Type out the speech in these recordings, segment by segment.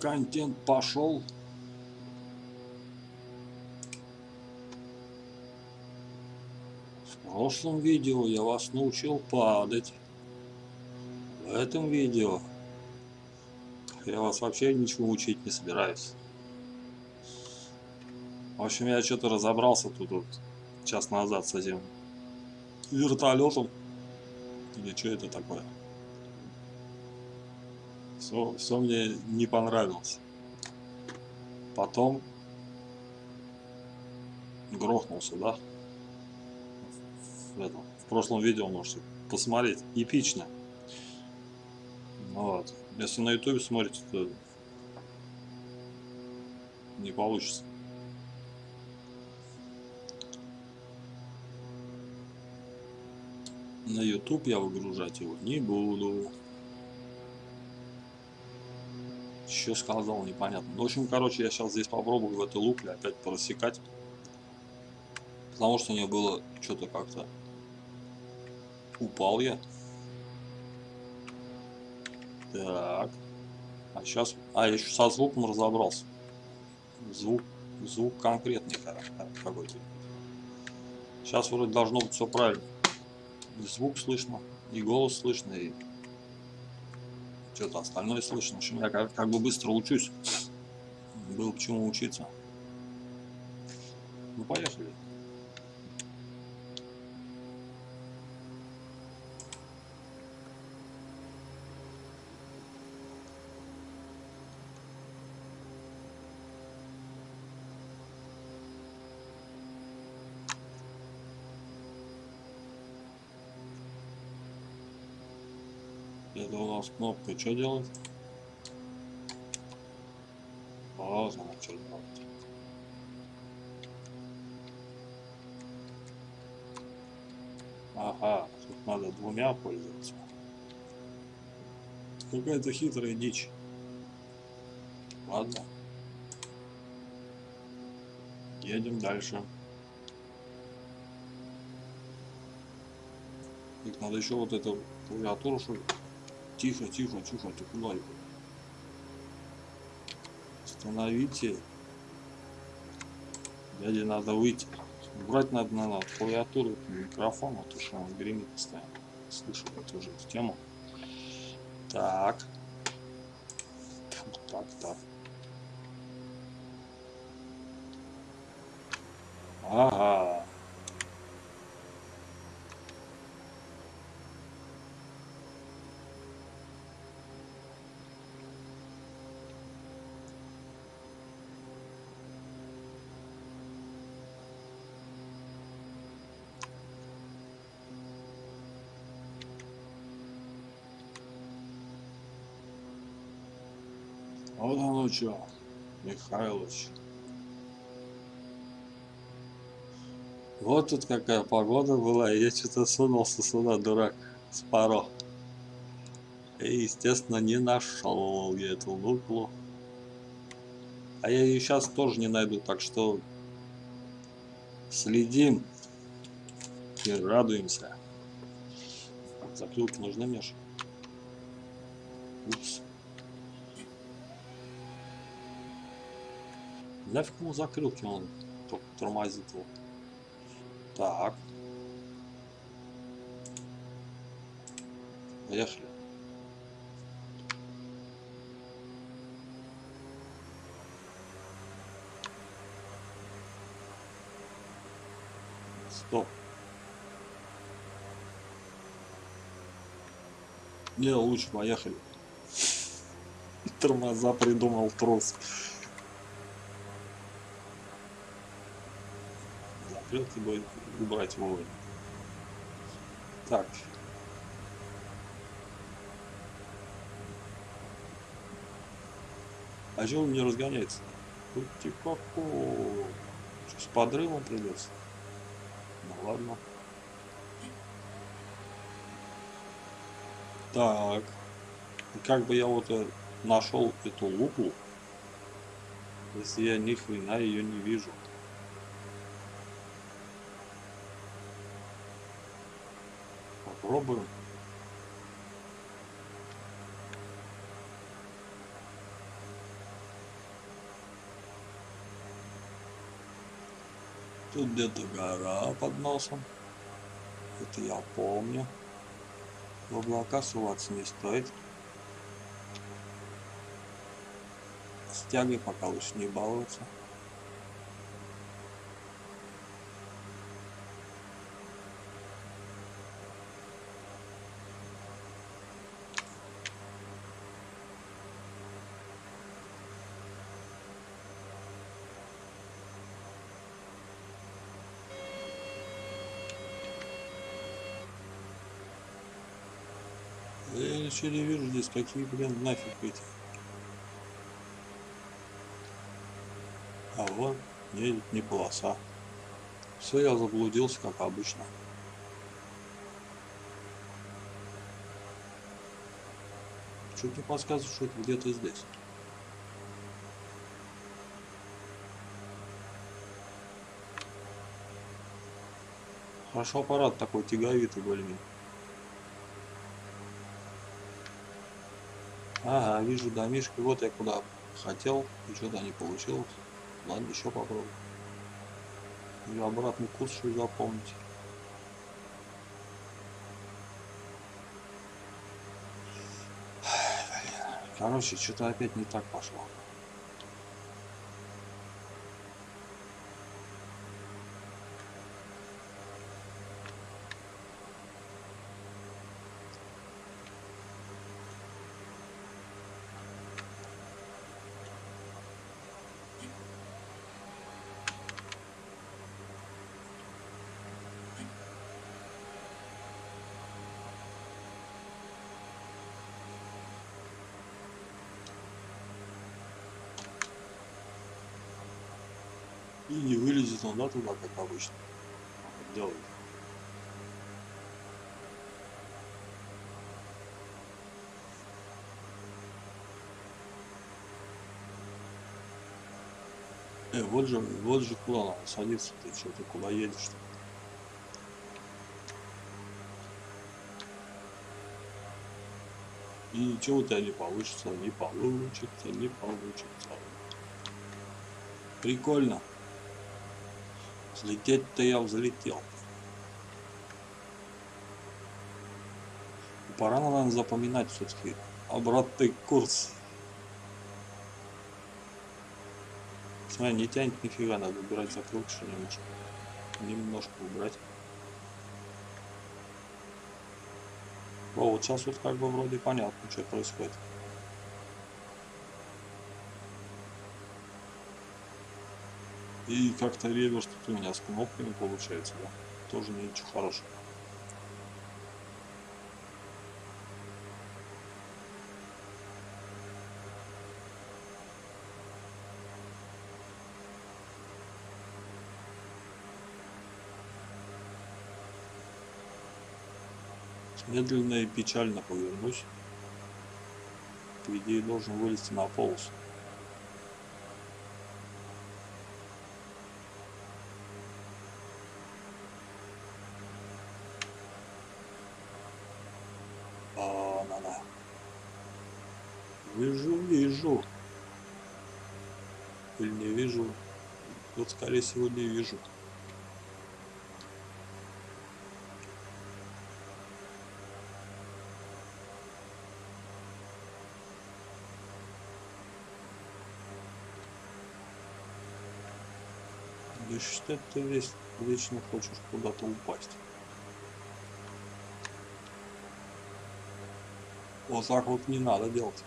Контент пошел. В прошлом видео я вас научил падать. В этом видео я вас вообще ничего учить не собираюсь. В общем, я что-то разобрался тут вот час назад с этим вертолетом. Или что это такое? Все, все мне не понравилось. Потом грохнулся, да? В, этом, в прошлом видео можете посмотреть. Эпично. Вот. Если на ютубе смотрите, то не получится. На YouTube я выгружать его не буду. Еще сказал, непонятно. Ну, в общем, короче, я сейчас здесь попробую в этой лукле опять просекать. Потому что мне было что-то как-то упал я. Так. А сейчас... А, я еще со звуком разобрался. Звук, звук конкретный какой-то. Сейчас вроде должно быть все правильно. И звук слышно, и голос слышно, и что-то остальное слышно. В общем, я как, как бы быстро учусь. Было к чему учиться. Ну, поехали. Это у нас кнопка что делать? Она что делает. Ага, тут надо двумя пользоваться. Какая-то хитрая дичь. Ладно. Едем дальше. Так, надо еще вот эту клавиатуру, что? Тихо, тихо, тихо, его? Остановите. Дяде надо выйти. Брать надо, надо клавиатуру, микрофон, а то что он гремит постоянно. Слышу эту же тему. Так. Так, так. Ага. Вот оно что, Михайлович. Вот тут какая погода была, и я что-то сунулся сюда, дурак, с паро. И, естественно, не нашел я эту луклу. А я ее сейчас тоже не найду, так что следим и радуемся. Закрылки нужны, Миша? Упс. Нафиг ему закрылки, он только тормозит его. Так. Поехали. Стоп. Не, лучше поехали. Тормоза придумал трос. Закрылки будет убрать вовремя. Так. А чего он не разгоняется? Пути-ка-ко. С подрывом придется. Ну ладно. Так. Как бы я вот э, нашел эту луку, если я ни хрена ее не вижу. попробуем. Тут где-то гора под носом. Это я помню. В облака суваться не стоит. С тягой пока лучше не баловаться. Я не вижу здесь, какие, блин, нафиг эти. А вот, едет не полоса. Все, я заблудился, как обычно. Чуть не подсказывает, что это где-то здесь. Хорошо аппарат такой тяговитый более-менее. Ага, вижу домишки. Вот я куда хотел, и что-то не получилось. Ладно, еще попробую. И обратный курс еще запомнить. Короче, что-то опять не так пошло. И не вылезет он, да, туда, как обычно. Делает. Э, вот же, вот же куда надо садиться, ты что, ты куда едешь -то? И ничего у тебя не получится, не получится, не получится. Прикольно. Взлететь-то я взлетел. Пора, наверное, запоминать все-таки обратный курс. Смотри, не тянет нифига, надо убирать что немножко. Немножко убрать. О, вот сейчас вот как бы вроде понятно, что происходит. И как-то реверс у меня с кнопками получается, да? Тоже ничего хорошего. Медленно и печально повернусь. По идее должен вылезти на полосу. А, на, на. Вижу, вижу. Или не вижу. Вот скорее всего не вижу. Да что ты весь вечно хочешь куда-то упасть? Вот так вот не надо делать.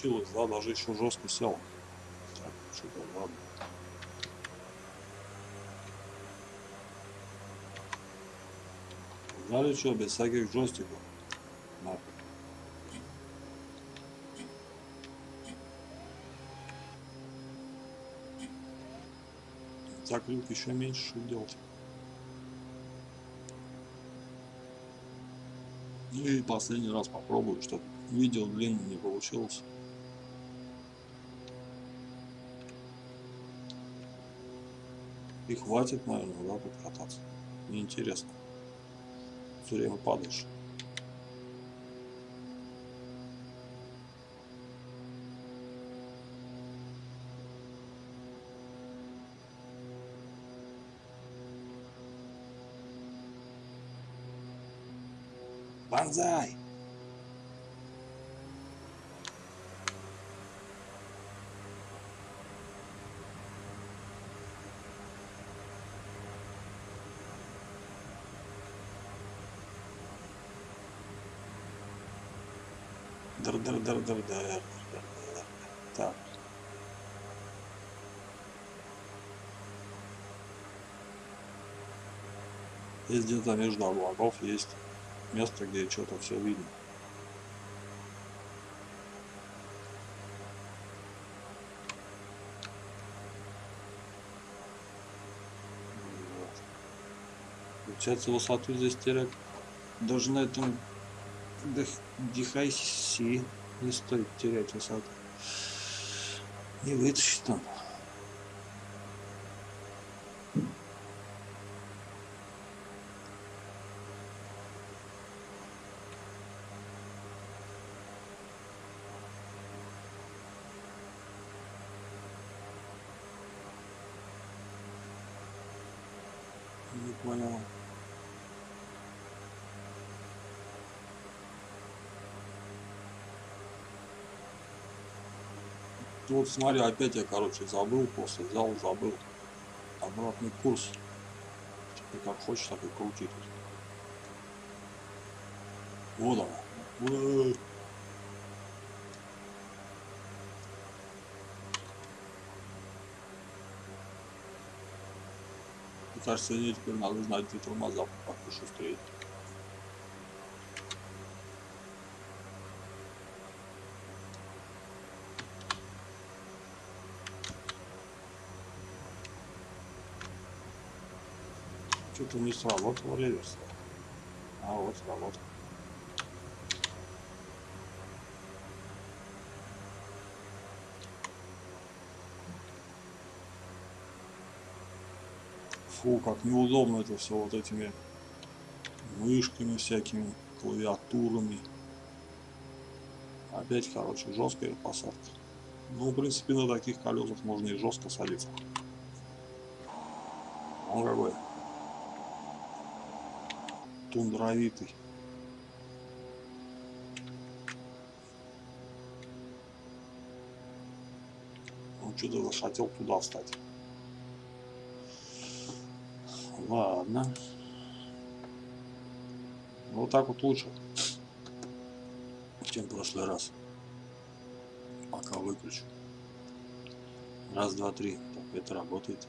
Получилось, да, даже еще жестко сел. Так, что-то ладно. Знали что, без всяких джойстиков. На. Так, люк еще меньше что делать. И последний раз попробую, чтобы видео длинное не получилось. И хватит, наверное, да, тут кататься. Неинтересно. Все время падаешь. Банзай! Др др др др др Так. Здесь где-то между облаков есть место, где что-то все видно. Получается высоту здесь терять даже на этом Дихайси не стоит терять высоту. Не вытащит он. Не понял. Вот смотри, опять я, короче, забыл, просто взял, забыл. Обратный курс. Ты как хочешь, так и крути тут. Вот она. Кажется, мне теперь надо знать, где тормоза, как шустрее. Что-то не сработал реверс. А вот сработал. Фу, как неудобно это все вот этими мышками всякими, клавиатурами. Опять, короче, жесткая посадка. Ну, в принципе, на таких колесах можно и жестко садиться. Он какой тундровитый. Он что-то захотел туда встать. Ладно. Вот так вот лучше, чем в прошлый раз. Пока выключу. Раз, два, три. Так, это работает.